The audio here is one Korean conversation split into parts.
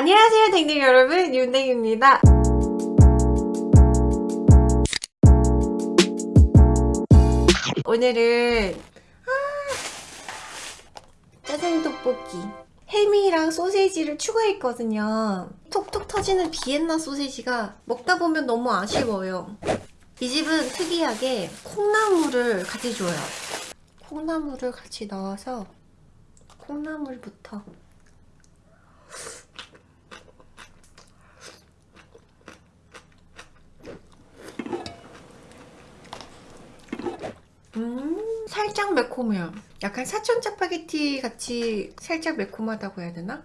안녕하세요 댕댕 여러분. 윤댕입니다. 오늘은 아, 짜장 떡볶이. 햄이랑 소세지를 추가했거든요. 톡톡 터지는 비엔나 소세지가 먹다 보면 너무 아쉬워요. 이 집은 특이하게 콩나물을 같이 줘요. 콩나물을 같이 넣어서 콩나물부터 음 살짝 매콤해요. 약간 사천 짜파게티 같이 살짝 매콤하다고 해야 되나?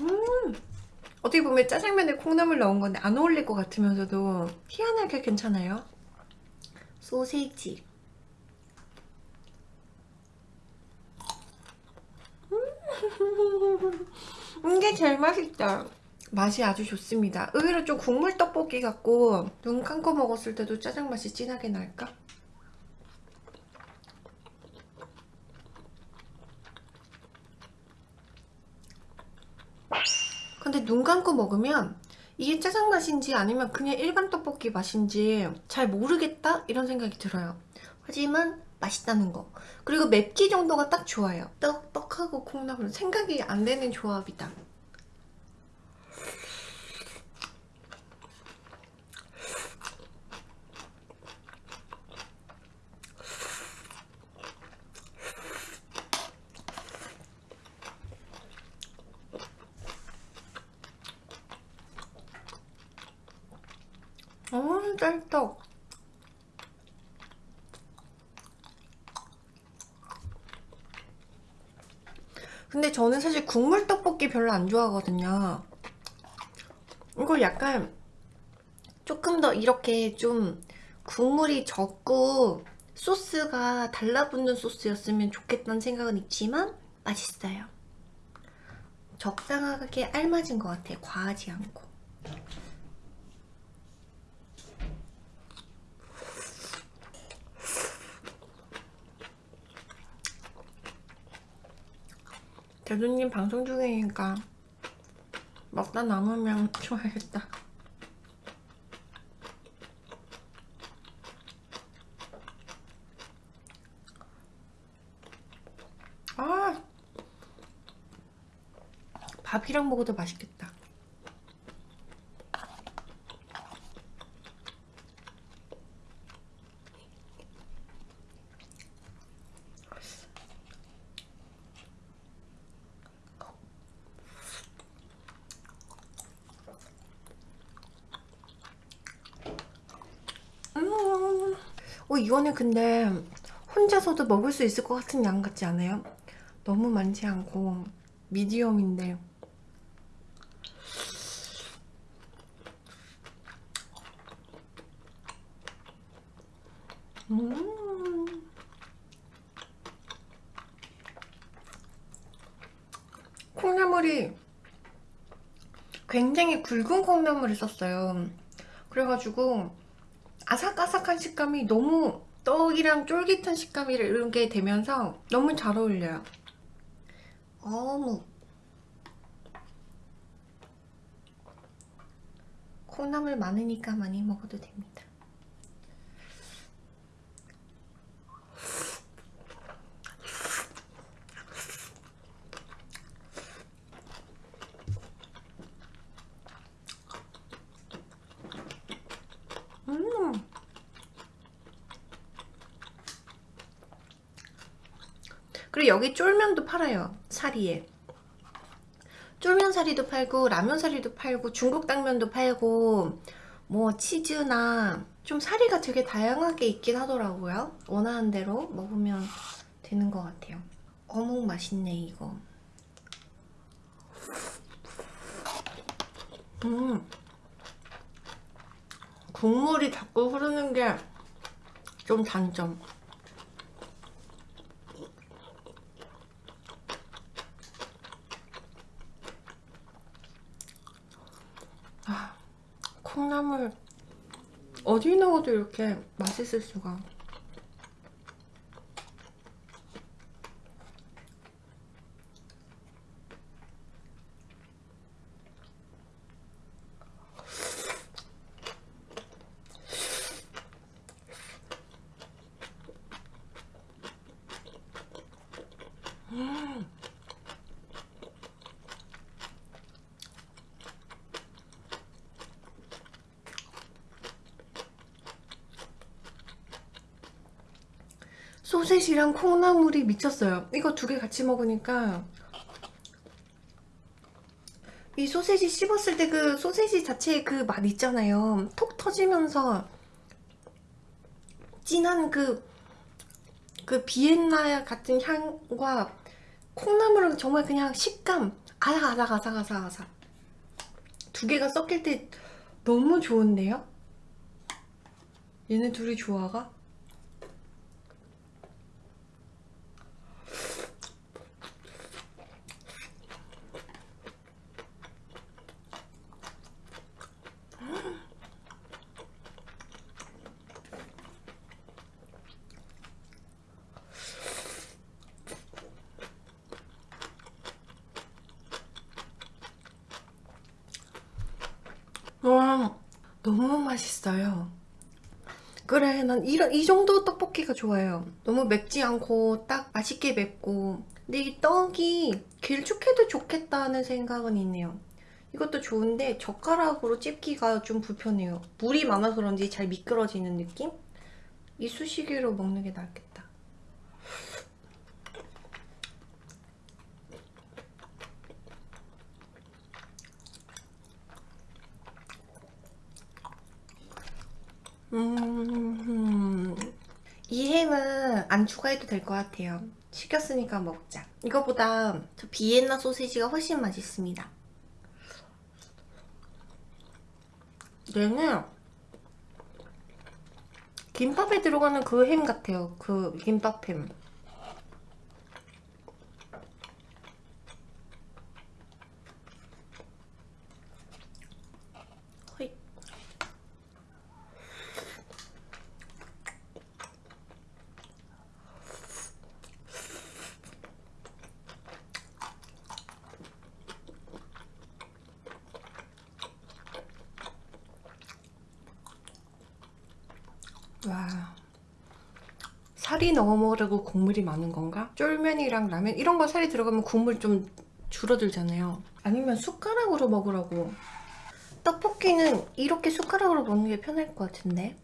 음 어떻게 보면 짜장면에 콩나물 넣은 건데 안 어울릴 것 같으면서도 희한하게 괜찮아요. 소세지. 음 이게 제일 맛있다 맛이 아주 좋습니다. 의외로 좀 국물 떡볶이 같고 눈 감고 먹었을 때도 짜장 맛이 진하게 날까? 근데 눈 감고 먹으면 이게 짜장 맛인지 아니면 그냥 일반 떡볶이 맛인지 잘 모르겠다? 이런 생각이 들어요. 하지만 맛있다는 거. 그리고 맵기 정도가 딱 좋아요. 떡, 떡하고 콩나물. 생각이 안 되는 조합이다 어 짤떡. 근데 저는 사실 국물 떡볶이 별로 안 좋아하거든요. 이걸 약간 조금 더 이렇게 좀 국물이 적고 소스가 달라붙는 소스였으면 좋겠다는 생각은 있지만 맛있어요. 적당하게 알맞은 것 같아요. 과하지 않고 대두님 방송 중이니까 먹다 남으면 좋아야겠다. 아! 밥이랑 먹어도 맛있겠다 음, 어, 이거는 근데 혼자서도 먹을 수 있을 것 같은 양 같지 않아요? 너무 많지 않고 미디엄인데. 음. 콩나물이 굉장히 굵은 콩나물을 썼어요. 그래가지고 아삭아삭한 식감이 너무 떡이랑 쫄깃한 식감이 이렇게 되면서 너무 잘 어울려요. 어묵. 콩나물 많으니까 많이 먹어도 됩니다 음 그리고 여기 쫄면도 팔아요 사리에. 쫄면 사리도 팔고 라면 사리도 팔고 중국 당면도 팔고 뭐 치즈나 좀 사리가 되게 다양하게 있긴 하더라고요. 원하는 대로 먹으면 되는 것 같아요. 어묵 맛있네 이거. 음. 국물이 자꾸 흐르는 게 좀 단점 아, 콩나물 어디 넣어도 이렇게 맛있을 수가 소세지랑 콩나물이 미쳤어요. 이거 두 개 같이 먹으니까 이 소세지 씹었을 때 그 소세지 자체의 그 맛 있잖아요. 톡 터지면서 진한 그, 그 비엔나 같은 향과 콩나물은 정말 그냥 식감 아삭아삭 아삭아삭 아삭 두 개가 섞일 때 너무 좋은데요? 얘네 둘이 조화가? 와 너무 맛있어요. 그래 난 이런 이 정도 떡볶이가 좋아요. 너무 맵지 않고 딱 맛있게 맵고. 근데 이 떡이 길쭉해도 좋겠다는 생각은 있네요. 이것도 좋은데 젓가락으로 찝기가 좀 불편해요. 물이 많아서 그런지 잘 미끄러지는 느낌? 이쑤시개로 먹는 게 낫겠다 음, 이 햄은 안 추가해도 될 것 같아요. 시켰으니까 먹자. 이거보다 저 비엔나 소시지가 훨씬 맛있습니다. 얘는 김밥에 들어가는 그 햄 같아요. 그 김밥 햄. 허이. 와 먹으라고 국물이 많은 건가? 쫄면이랑 라면? 이런 거 살이 들어가면 국물 좀 줄어들잖아요. 아니면 숟가락으로 먹으라고. 떡볶이는 이렇게 숟가락으로 먹는 게 편할 것 같은데?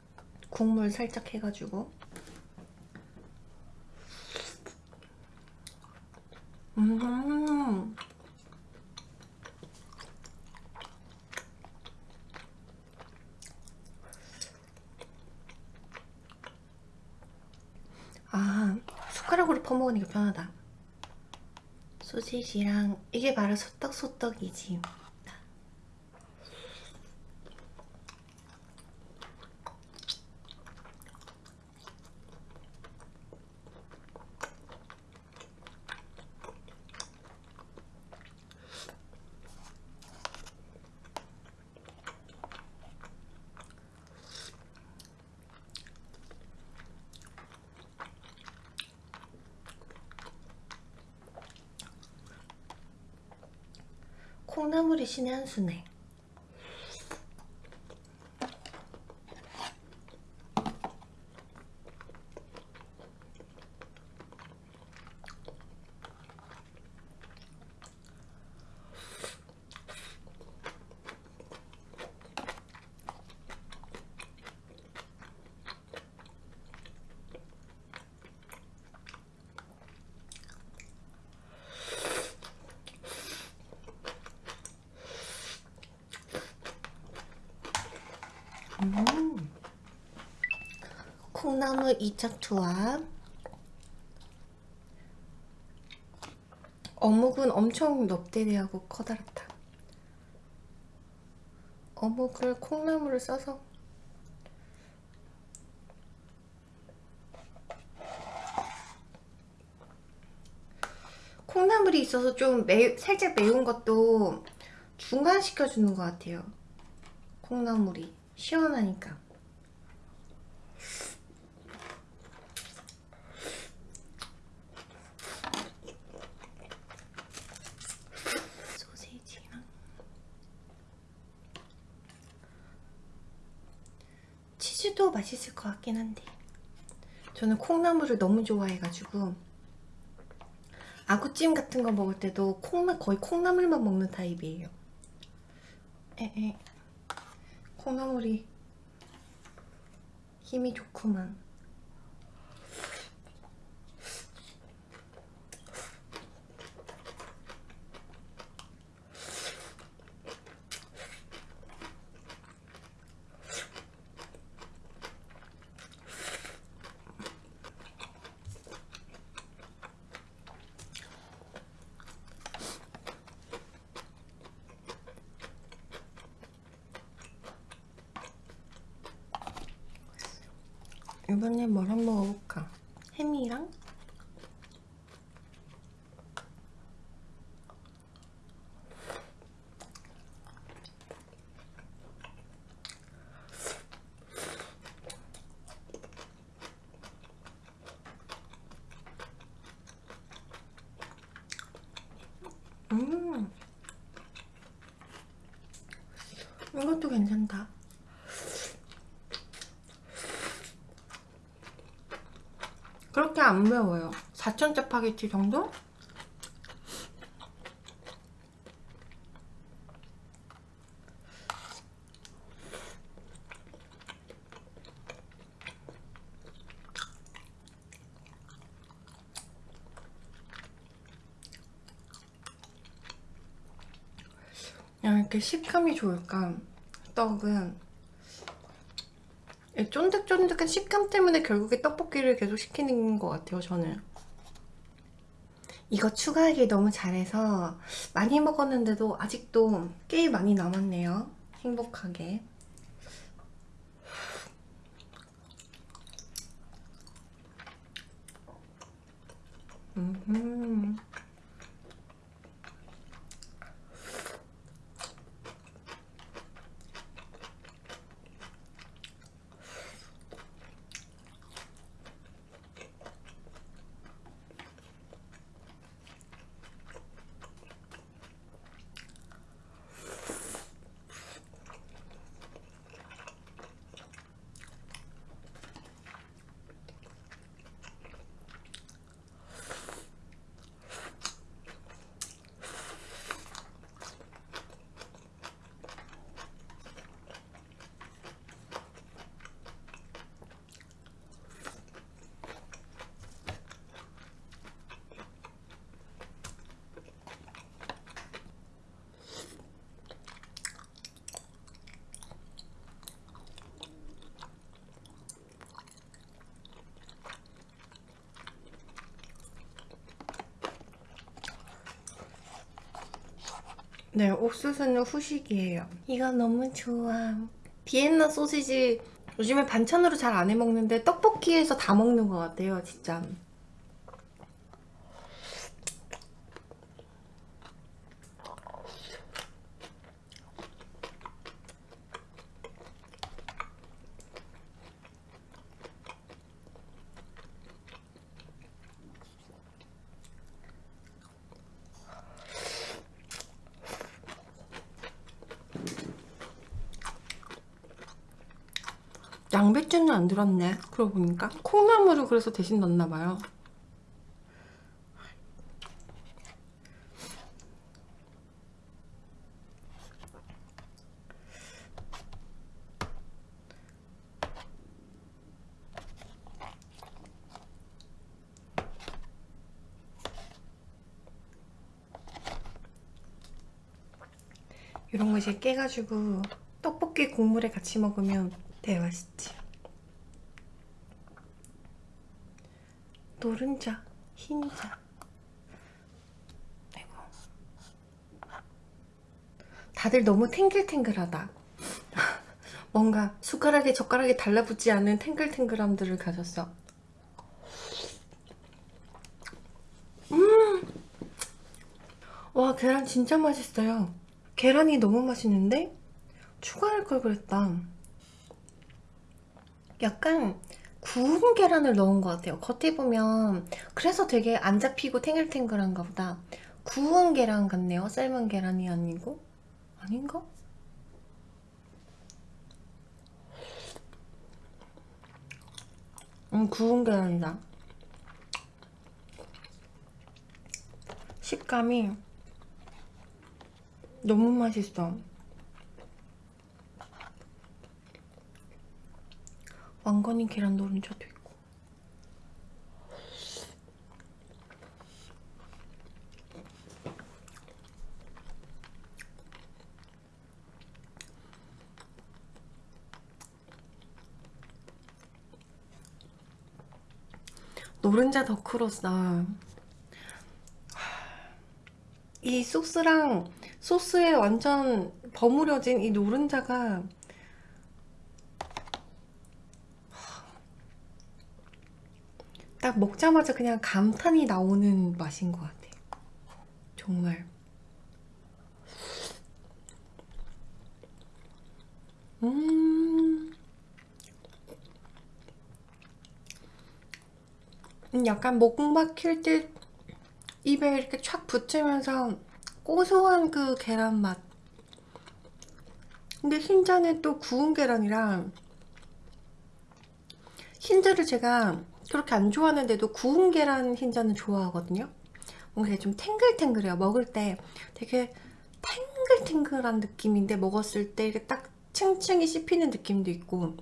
국물 살짝 해가지고. 음 아 숟가락으로 퍼먹으니까 편하다. 소시지랑 이게 바로 소떡소떡이지 콩나물이 신의 한 수네 음. 콩나물 2차 투합. 어묵은 엄청 넙대대하고 커다랗다. 어묵을 콩나물을 써서 콩나물이 있어서 좀 매, 살짝 매운 것도 중간시켜주는 것 같아요. 콩나물이 시원하니까 소세지랑 치즈도 맛있을 것 같긴 한데 저는 콩나물을 너무 좋아해가지고 아구찜 같은 거 먹을 때도 콩나 거의 콩나물만 먹는 타입이에요. 에에 콩나물이 힘이 좋구만. 이번에 뭘 한번 먹어볼까? 햄이랑 음 이것도 괜찮다 매워요 4천 짜파게티 정도? 이렇게 식감이 좋을까 떡은 이 쫀득쫀득한 식감 때문에 결국에 떡볶이를 계속 시키는 것 같아요 저는. 이거 추가하기 너무 잘해서 많이 먹었는데도 아직도 꽤 많이 남았네요 행복하게 음. 네, 옥수수는 후식이에요. 이거 너무 좋아. 비엔나 소시지 요즘에 반찬으로 잘 안 해먹는데 떡볶이에서 다 먹는 것 같아요, 진짜. 들었네. 그러고 보니까? 콩나물을 그래서 대신 넣었나봐요. 이런 거 이제 깨가지고 떡볶이 국물에 같이 먹으면 되게 맛있지 노른자, 흰자. 아이고. 다들 너무 탱글탱글하다. 뭔가 숟가락에 젓가락에 달라붙지 않는 탱글탱글함들을 가졌어. 음! 와 계란 진짜 맛있어요. 계란이 너무 맛있는데? 추가할 걸 그랬다. 약간 구운 계란을 넣은 것 같아요. 겉에 보면 그래서 되게 안 잡히고 탱글탱글한가 보다. 구운 계란 같네요. 삶은 계란이 아니고. 아닌가? 음 구운 계란이다. 식감이 너무 맛있어 왕건이 계란 노른자도 있고. 노른자 더크로서 이 소스랑 소스에 완전 버무려진 이 노른자가 딱 먹자마자 그냥 감탄이 나오는 맛인 것 같아요. 정말. 음. 음, 약간 목 막힐 때 입에 이렇게 촥 붙으면서 고소한 그 계란 맛. 근데 흰자는 또 구운 계란이랑 흰자를 제가 그렇게 안 좋아하는데도 구운 계란 흰자는 좋아하거든요. 뭔가 좀 탱글탱글해요. 먹을 때 되게 탱글탱글한 느낌인데 먹었을 때 이렇게 딱 층층이 씹히는 느낌도 있고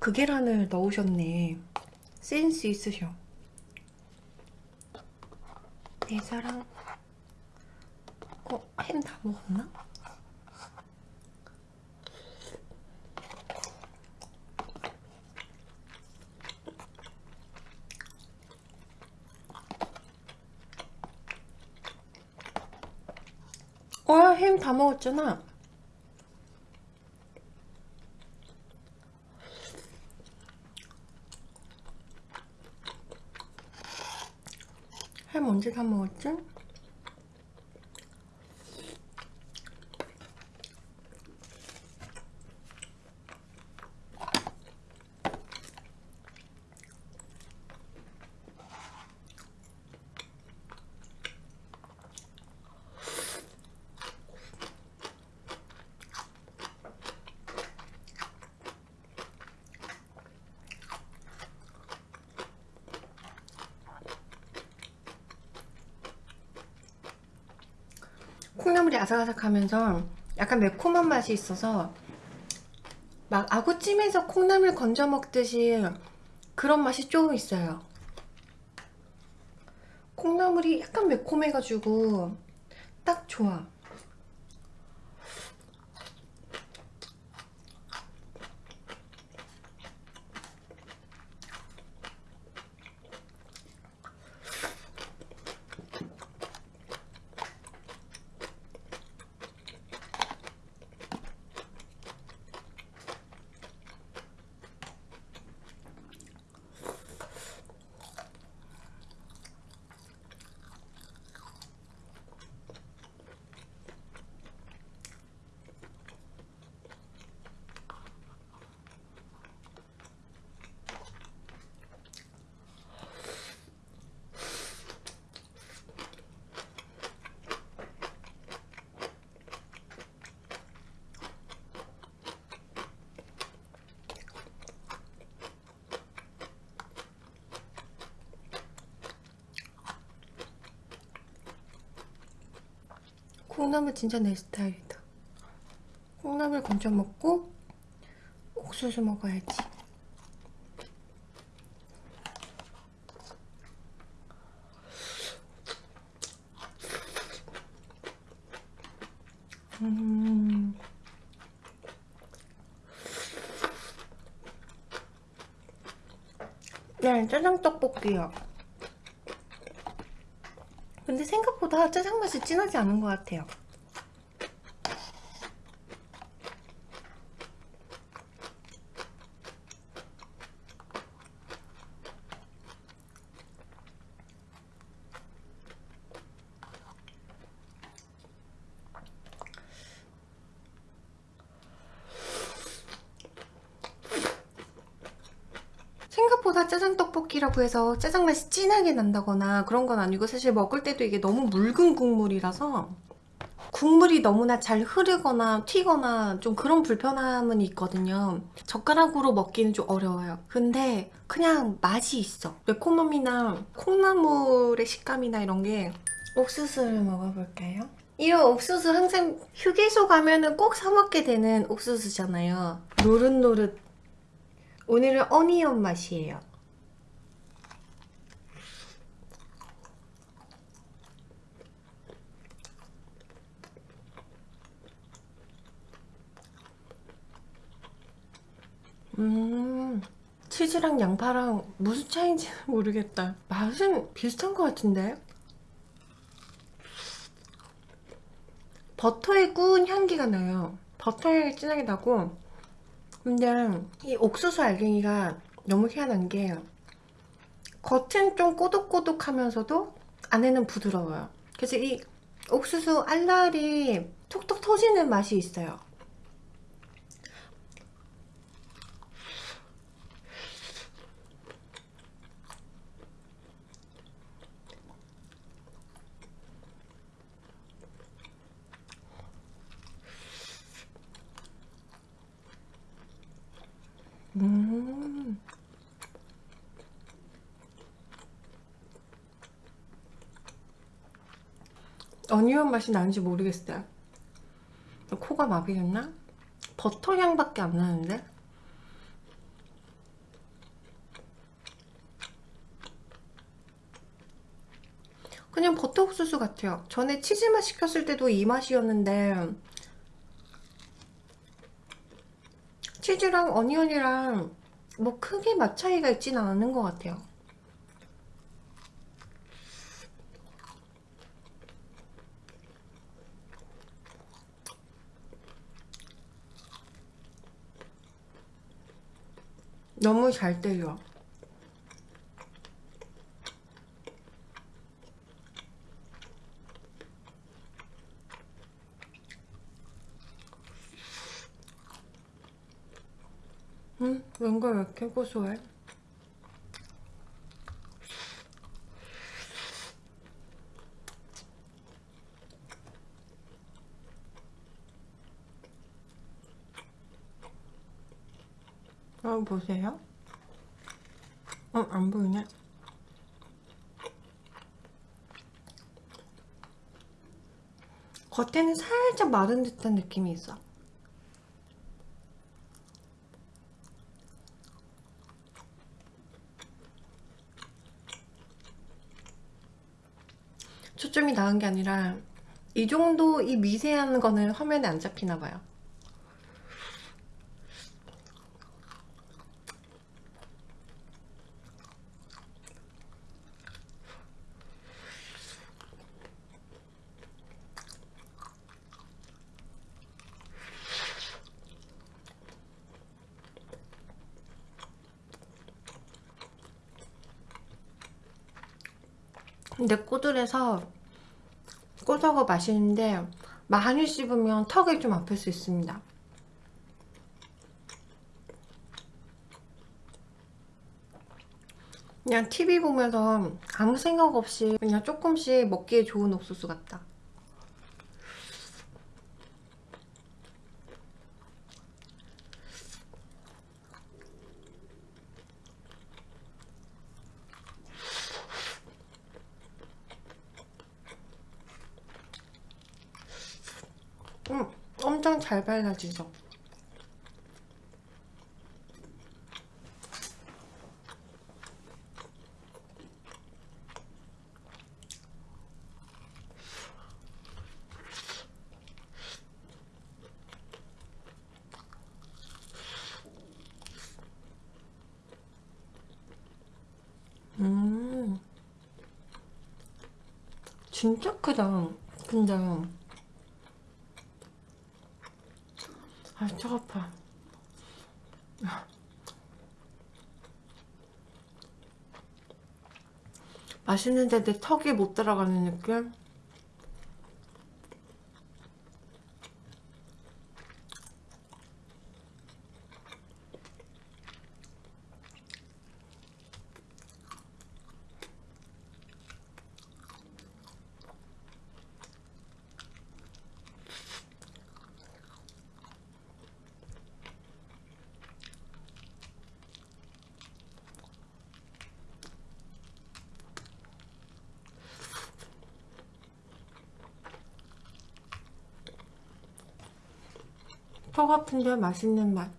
그 계란을 넣으셨네. 센스 있으셔. 내 사랑. 어, 햄 다 먹었나? 와, 햄 다 먹었잖아. 햄 언제 다 먹었지? 아삭아삭하면서 약간 매콤한 맛이 있어서 막 아구찜에서 콩나물 건져 먹듯이 그런 맛이 조금 있어요. 콩나물이 약간 매콤해가지고 딱 좋아 콩나물 진짜 내 스타일이다 콩나물 건져 먹고 옥수수 먹어야지 음. 네, 짜장 떡볶이요. 근데 생각보다 짜장 맛이 진하지 않은 것 같아요. 짜장 떡볶이라고 해서 짜장 맛이 진하게 난다거나 그런 건 아니고 사실 먹을 때도 이게 너무 묽은 국물이라서 국물이 너무나 잘 흐르거나 튀거나 좀 그런 불편함은 있거든요. 젓가락으로 먹기는 좀 어려워요. 근데 그냥 맛이 있어. 매콤함이나 콩나물의 식감이나 이런 게 옥수수를 먹어볼까요? 이 옥수수 항상 휴게소 가면 은 꼭 사먹게 되는 옥수수잖아요. 노릇노릇. 오늘은 어니언 맛이에요 음 치즈랑 양파랑 무슨 차이인지 모르겠다. 맛은 비슷한 것 같은데? 버터의 구운 향기가 나요. 버터 향이 진하게 나고. 근데 이 옥수수 알갱이가 너무 희한한 게 겉은 좀 꼬독꼬독하면서도 안에는 부드러워요. 그래서 이 옥수수 알알이 톡톡 터지는 맛이 있어요 음. 어니언 맛이 나는지 모르겠어요. 코가 마비됐나? 버터 향밖에 안 나는데? 그냥 버터 옥수수 같아요. 전에 치즈맛 시켰을 때도 이 맛이었는데 치즈랑 어니언이랑 뭐 크게 맛 차이가 있진 않은 것 같아요. 너무 잘 때려. 음, 왠가 왜 이렇게 고소해? 어, 보세요. 어, 안 보이네. 겉에는 살짝 마른 듯한 느낌이 있어. 초점이 나은 게 아니라 이 정도 이 미세한 거는 화면에 안 잡히나 봐요. 근데 꼬들해서 꼬다고 맛있는데 많이 씹으면 턱이 좀 아플 수 있습니다. 그냥 TV 보면서 아무 생각 없이 그냥 조금씩 먹기에 좋은 옥수수 같다. 음, 발라지죠? 음, 진짜 크다. 근데 아, 쪽 아파. 맛있는데 내 턱이 못 들어가는 느낌? 턱 아픈데 맛있는 맛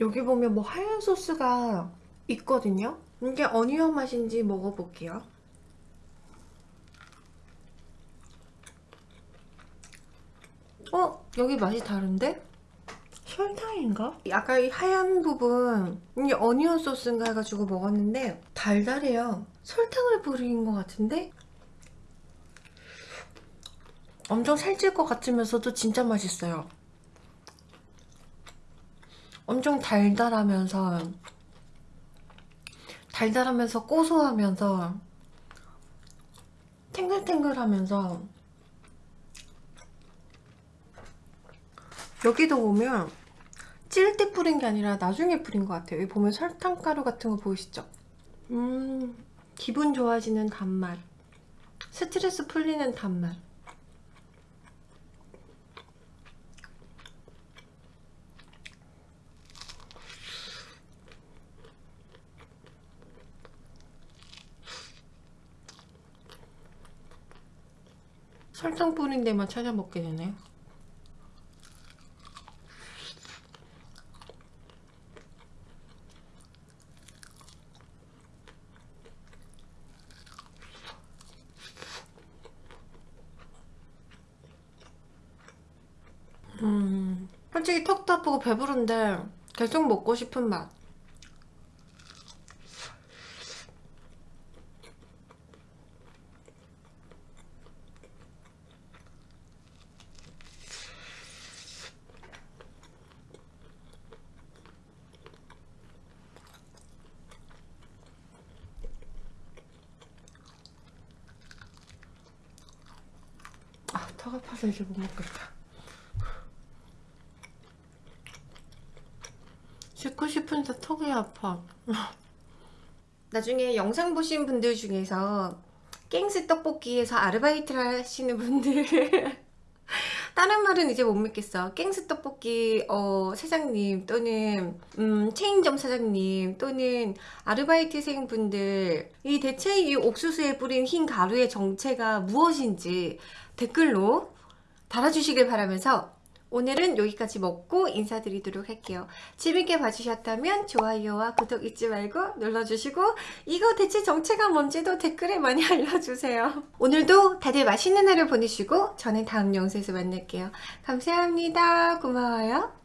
여기 보면 뭐 하얀 소스가 있거든요 이게 어니언 맛인지 먹어볼게요 어? 여기 맛이 다른데? 설탕인가? 아까 이 하얀 부분 이게 어니언 소스인가 해가지고 먹었는데 달달해요 설탕을 뿌린 것 같은데? 엄청 살찔 것 같으면서도 진짜 맛있어요 엄청 달달하면서 달달하면서 고소하면서 탱글탱글하면서 여기도 보면 찔때 뿌린 게 아니라 나중에 뿌린 것 같아요. 여기 보면 설탕가루 같은 거 보이시죠? 음, 기분 좋아지는 단맛. 스트레스 풀리는 단맛. 설탕 뿌린 데만 찾아 먹게 되네. 음, 솔직히 턱도 아프고 배부른데 계속 먹고 싶은 맛. 아, 턱 아파서 이제 못 먹겠다. 씻고 싶은데 턱이 아파. 나중에 영상 보신 분들 중에서 깽스 떡볶이에서 아르바이트를 하시는 분들 다른 말은 이제 못 믿겠어 깽스 떡볶이 어, 사장님 또는 음, 체인점 사장님 또는 아르바이트생 분들 이 대체 이 옥수수에 뿌린 흰 가루의 정체가 무엇인지 댓글로 달아주시길 바라면서 오늘은 여기까지 먹고 인사드리도록 할게요. 재밌게 봐주셨다면 좋아요와 구독 잊지 말고 눌러주시고 이거 대체 정체가 뭔지도 댓글에 많이 알려주세요. 오늘도 다들 맛있는 하루 보내시고 저는 다음 영상에서 만날게요. 감사합니다. 고마워요.